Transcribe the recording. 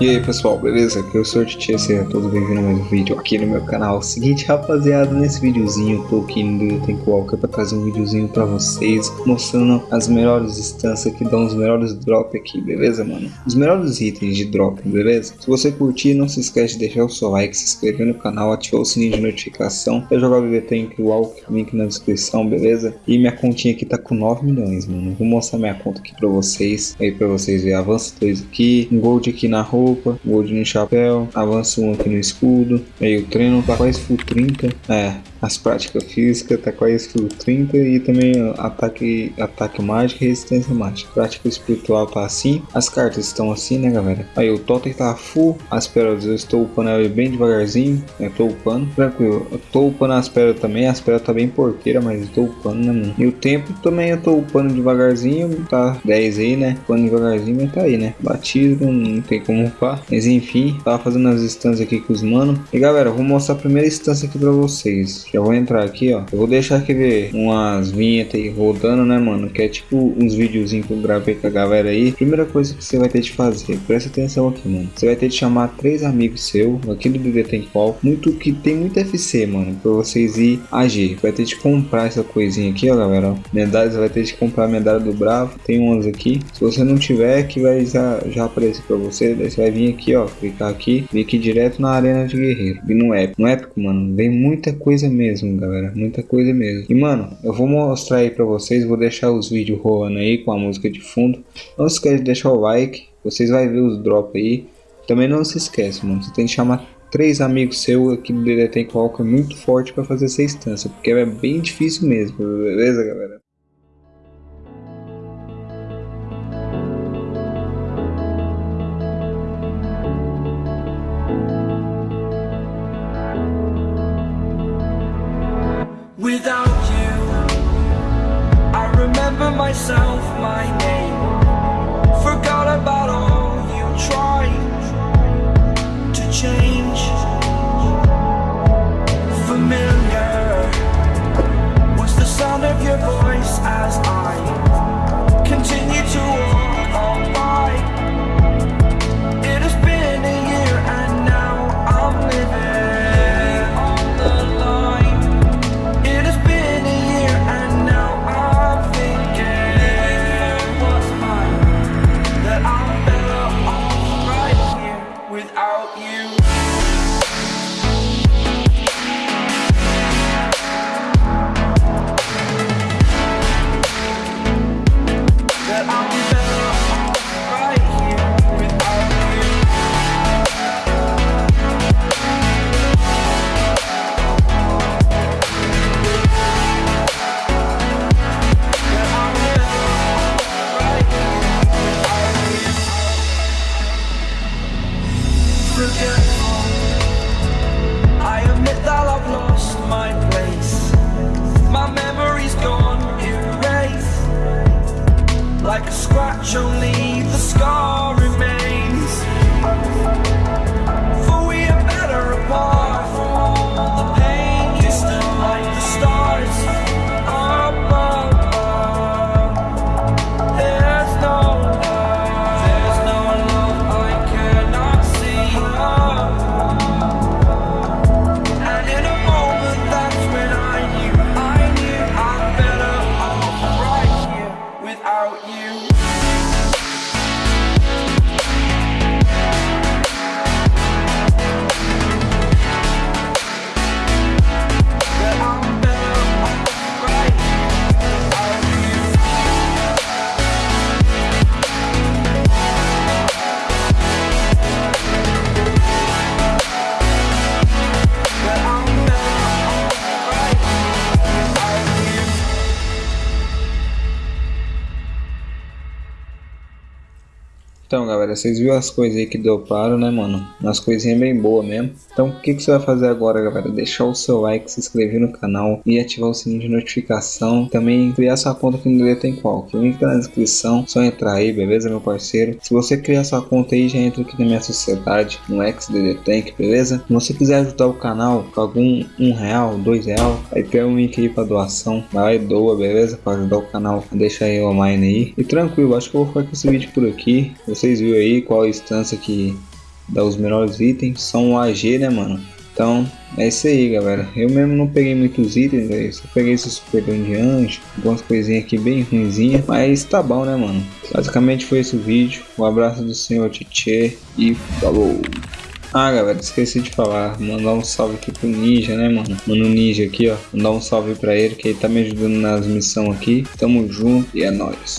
E aí pessoal, beleza? Aqui é o Sr. Titi, sejam todos bem-vindos a mais um vídeo aqui no meu canal. Seguinte rapaziada, nesse videozinho eu tô aqui no Tank Walker pra trazer um videozinho pra vocês Mostrando as melhores instâncias que dão os melhores drops aqui, beleza mano? Os melhores itens de drop, beleza? Se você curtir, não se esquece de deixar o seu like, se inscrever no canal, ativar o sininho de notificação Pra jogar o Tank Walker, link na descrição, beleza? E minha continha aqui tá com 9 milhões, mano Vou mostrar minha conta aqui pra vocês, aí pra vocês verem Avança 2 aqui, um gold aqui na rua roupa, gold no chapéu, avanço um aqui no escudo. Aí o treino tá quase full 30. É, as práticas físicas quase full 30 e também ataque, ataque mágico e resistência mágica. Prática espiritual tá assim. As cartas estão assim, né, galera? Aí o totem tá full. As pérolas eu estou upando ele bem devagarzinho. Eu tô upando, tranquilo. Eu tô upando as pérolas também. As pérolas tá bem porqueira, mas eu tô upando, né, mano? E o tempo também eu tô upando devagarzinho. Tá 10 aí, né? Upando devagarzinho, mas tá aí, né? Batido, não tem como upar. Mas enfim, tava fazendo as instâncias aqui com os mano. E galera, vou mostrar a primeira instância aqui pra vocês. Já vou entrar aqui, ó. Eu vou deixar aqui ver umas vinhetas aí rodando, né, mano? Que é tipo uns videozinhos que eu gravei com a galera aí. Primeira coisa que você vai ter de fazer, presta atenção aqui, mano. Você vai ter de chamar três amigos seus aqui do DD Tem Qual. Muito que tem muito FC, mano, pra vocês ir agir. Vai ter de comprar essa coisinha aqui, ó, galera. Medalhas, vai ter de comprar a medalha do Bravo. Tem umas aqui. Se você não tiver, que vai já, já aparecer pra você. Daí você vai vir aqui, ó. Clicar aqui. Vir aqui direto na arena de guerreiro. E no épico. No épico, mano, vem muita coisa mesmo, galera. Muita coisa mesmo. E, mano, eu vou mostrar aí pra vocês. Vou deixar os vídeos rolando aí com a música de fundo. Não se esquece de deixar o like. Vocês vão ver os drops aí. Também não se esquece, mano. Você tem que chamar três amigos seus aqui do DD Tem Walker muito forte para fazer essa instância. Porque é bem difícil mesmo. Beleza, galera? Without you Então, galera, vocês viram as coisas aí que droparam, né, mano? Umas coisinhas bem boas mesmo. Então, o que, que você vai fazer agora, galera? Deixar o seu like, se inscrever no canal e ativar o sininho de notificação. Também criar sua conta aqui no DD Tem Qual. O link tá na descrição. Só entrar aí, beleza, meu parceiro? Se você criar sua conta aí, já entra aqui na minha sociedade, no XDD Tank, beleza? Se você quiser ajudar o canal com algum um real, dois real, aí tem um link aí pra doação. Vai lá e doa, beleza? Pra ajudar o canal. Deixa aí online aí. E tranquilo, acho que eu vou ficar com esse vídeo por aqui. Vocês viram aí qual a instância que dar os melhores itens, são o AG, né, mano? Então, é isso aí, galera. Eu mesmo não peguei muitos itens, véio. só peguei esse super de anjo, algumas coisinhas aqui bem ruinzinhas, mas tá bom, né, mano? Basicamente foi esse o vídeo. Um abraço do senhor Tietê e falou! Ah, galera, esqueci de falar, mandar um salve aqui pro Ninja, né, mano? Mano Ninja aqui, ó. Mandar um salve pra ele, que ele tá me ajudando nas missões aqui. Tamo junto e é nóis.